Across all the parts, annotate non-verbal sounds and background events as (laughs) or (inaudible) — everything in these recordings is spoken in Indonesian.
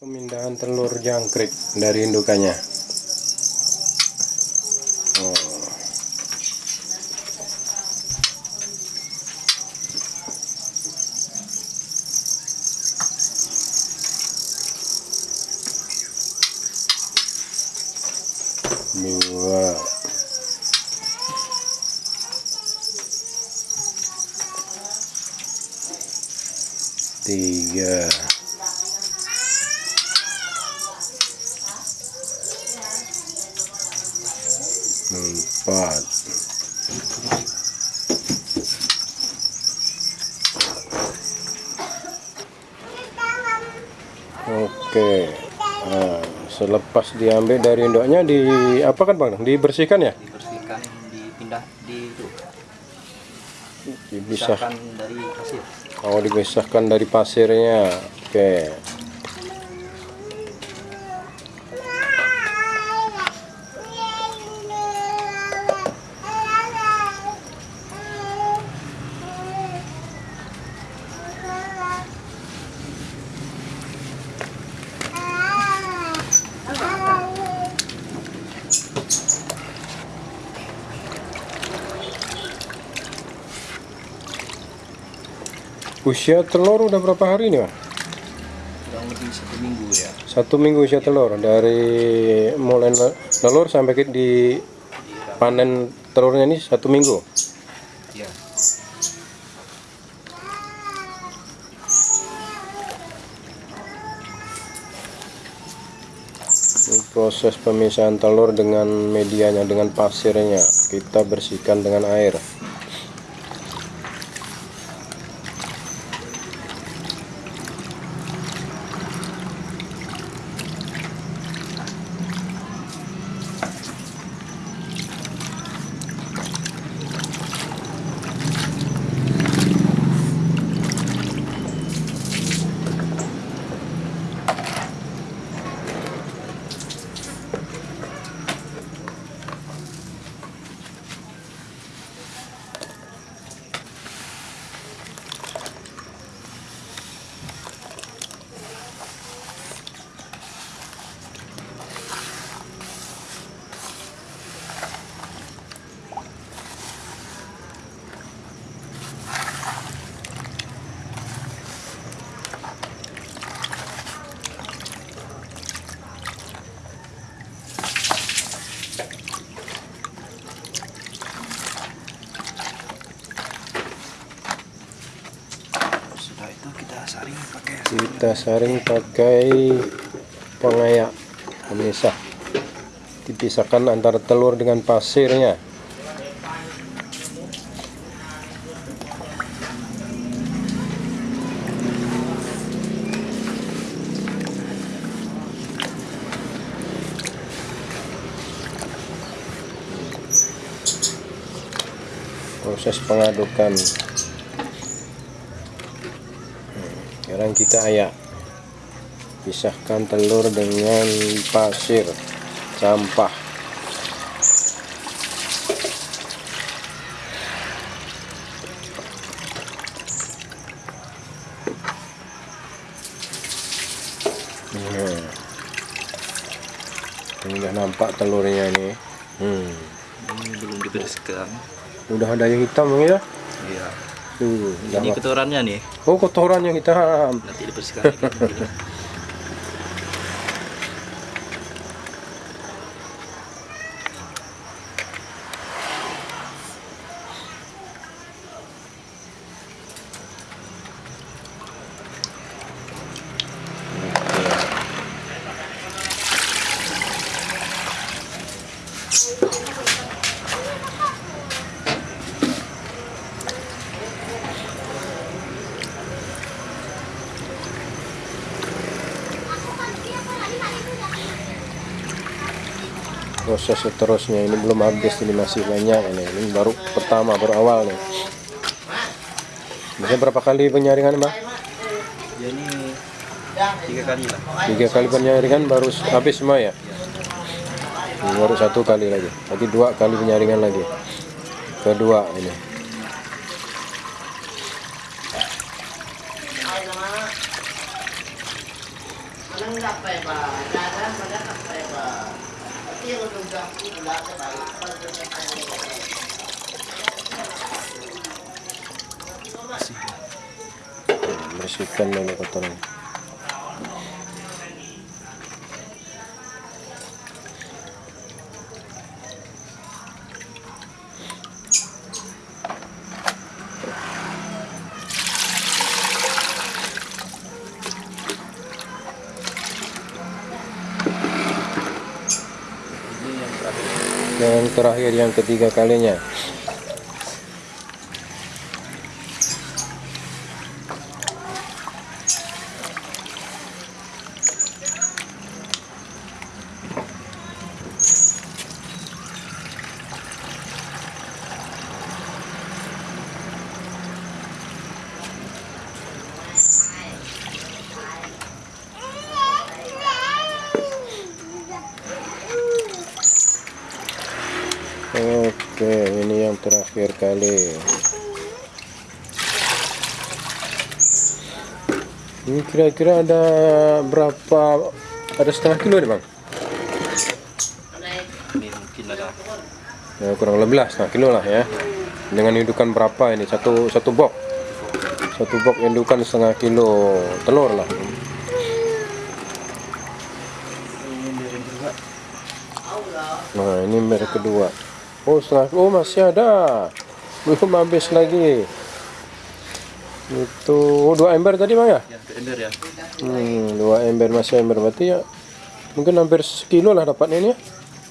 Pemindahan telur jangkrik dari indukannya. Oh. Dua. Tiga. empat oke selepas diambil dari induknya di apa kan bang? Dibersihkan ya? Dibersihkan dipindah di itu. Dipisah. Pisahkan dari pasir. Oh dipisahkan dari pasirnya. Oke usia telur udah berapa hari nih bang kurang lebih satu minggu ya. Satu minggu usia telur. Dari mulai telur sampai ke di panen telurnya ini satu minggu? Ya Ini proses pemisahan telur dengan medianya dengan pasirnya. Kita bersihkan dengan air sudah itu kita saring pakai kita saring pakai pengayak. Pemisah. Dipisahkan antara telur dengan pasirnya. Proses pengadukan sekarang kita ayak pisahkan telur dengan pasir sampah Nah. ini udah nampak telurnya nih hmm. ini belum dibersihkan udah ada yang hitam ya tuh ini kotorannya nih. Oh kotoran yang hitam nanti dibersihkan (laughs) proses seterusnya. Ini belum habis ini masih banyak. Ini ini baru pertama baru awal nih. Biasanya berapa kali penyaringan mbak? Ya ini tiga kali lah. Tiga kali penyaringan baru habis semua ya? Ini baru satu kali lagi. Berarti dua kali penyaringan lagi. Kedua ini bersihkan dulu kotoran yang terakhir yang ketiga kalinya oke ini yang terakhir kali. Ini kira-kira ada berapa ada setengah kilo nih bang? Ya, kurang lebih lah setengah kilo lah ya. Dengan indukan berapa ini? Satu satu box. Satu box indukan setengah kilo telur lah. Nah ini merek kedua oh setengah oh masih ada. Belum habis lagi. Itu oh, dua ember tadi bang ya? Ya, ke ember ya. hmm, dua ember masih ember. Berarti ya mungkin hampir sekilo lah dapatnya ini ya?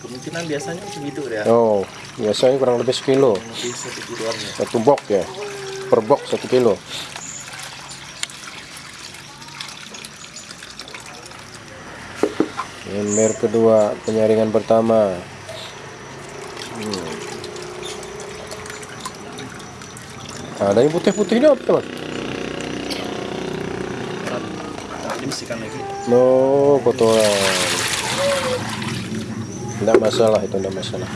Kemungkinan biasanya segitu ya. oh biasanya kurang lebih sekilo. Satu kiloan ya. satu box ya? Per box satu kilo. Ember kedua penyaringan pertama ada yang putih-putih ini apa teman? Nah, ini bersihkan lagi. no kotoran tidak masalah itu tidak masalah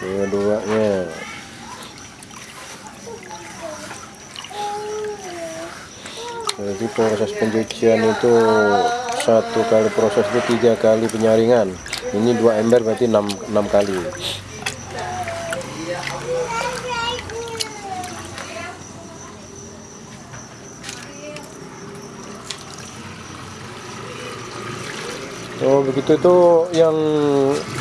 keduanya jadi proses pencucian itu satu kali proses itu tiga kali penyaringan. Ini dua ember berarti enam, enam kali Oh begitu itu yang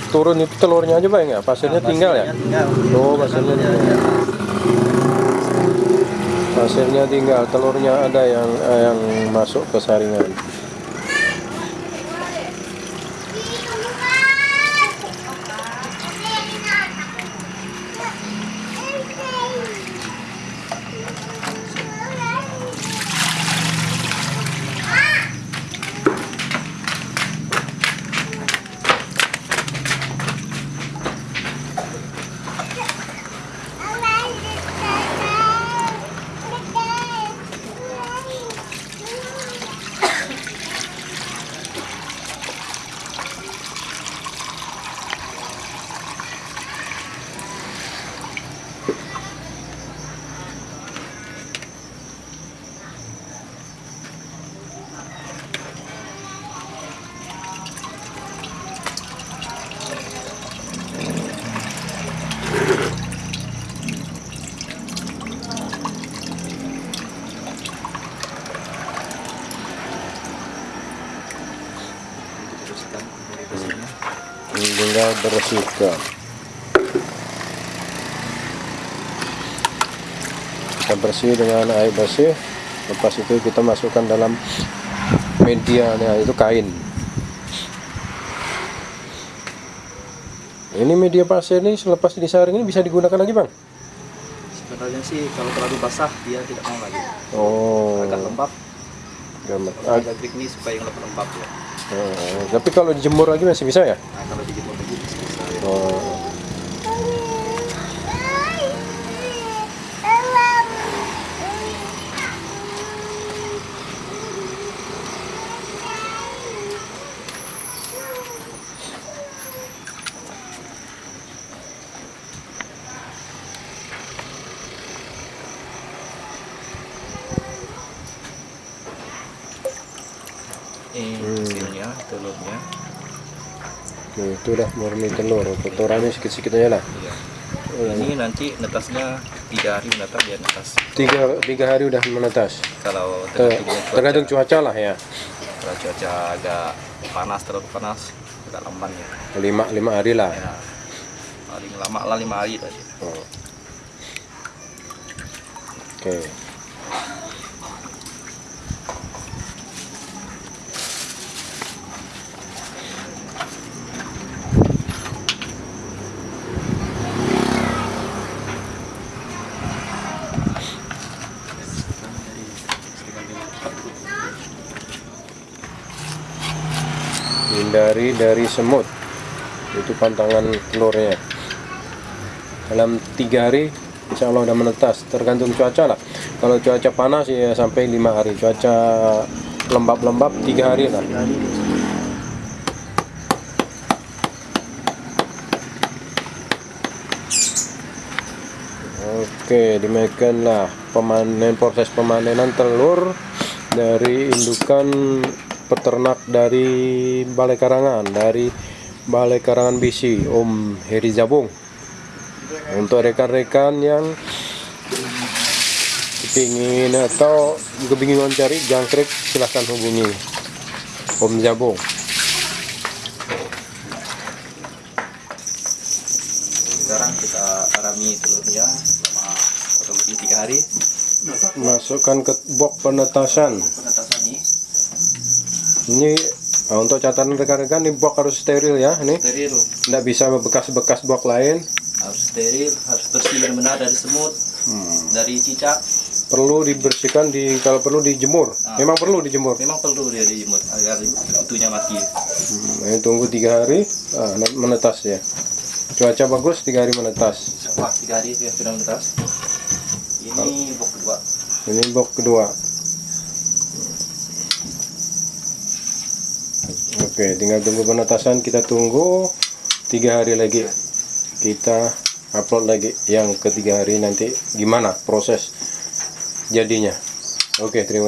turun itu telurnya aja bang ya pasirnya tinggal ya Tinggal. Oh, pasirnya Ya, tinggal. ya. Pasirnya tinggal, telurnya ada yang eh, yang masuk ke saringan. Tinggal bersihkan. Kita bersih dengan air bersih. Lepas itu kita masukkan dalam medianya itu kain. Ini media pasir ini selepas disaring ini bisa digunakan lagi bang? Sebenarnya sih kalau terlalu basah dia tidak mau lagi. Oh, Agak lembab. Ah, agak kering nih supaya yang lebih lembab ya. oh, tapi kalau dijemur lagi masih bisa ya? Nah, kalau dijemur lagi bisa bisa. ya. Oh. ini Hmm. hasilnya telurnya Udah murni telur. Kotorannya sedikit-sedikit aja lah. Iya. Ini nanti netasnya tiga hari menetas dia netas. Tiga, tiga hari udah menetas. Kalau Ter- tergantung cuaca, tergantung cuaca lah ya. Kalau cuaca agak panas terlalu panas agak lamban ya. Lima, lima hari lah. Ya. Paling lama lah lima hari tadi Oh. Oke. Hindari dari semut. Itu pantangan telurnya. Dalam tiga hari insya Allah udah menetas. Tergantung cuaca lah. Kalau cuaca panas ya sampai lima hari. Cuaca lembab-lembab tiga hari lah. Oke, demikianlah pemanen proses pemanenan telur dari indukan peternak dari Balai Karangan, dari Balai Karangan Bisi, Om Heri Zabung. Untuk rekan-rekan yang ingin atau kebingungan cari jangkrik silahkan hubungi Om Zabung. sekarang kita arami telurnya selama kurang lebih tiga hari Masukkan ke box penetasan. penetasan ini Ini nah, untuk catatan rekan-rekan ini box harus steril ya, ini steril tidak bisa bekas-bekas box lain. harus steril harus bersih benar-benar dari semut dari cicak Perlu dibersihkan di kalau perlu dijemur. Memang perlu dijemur. memang perlu dia dijemur agar kutunya mati Hmm, ini tunggu tiga hari ah, menetas ya. Cuaca bagus tiga hari menetas. wah tiga hari sudah menetas ini bok kedua Ini box kedua. Oke, tinggal tunggu penetasan. Kita tunggu tiga hari lagi. Kita upload lagi yang ketiga hari nanti gimana proses jadinya. Oke, terima kasih.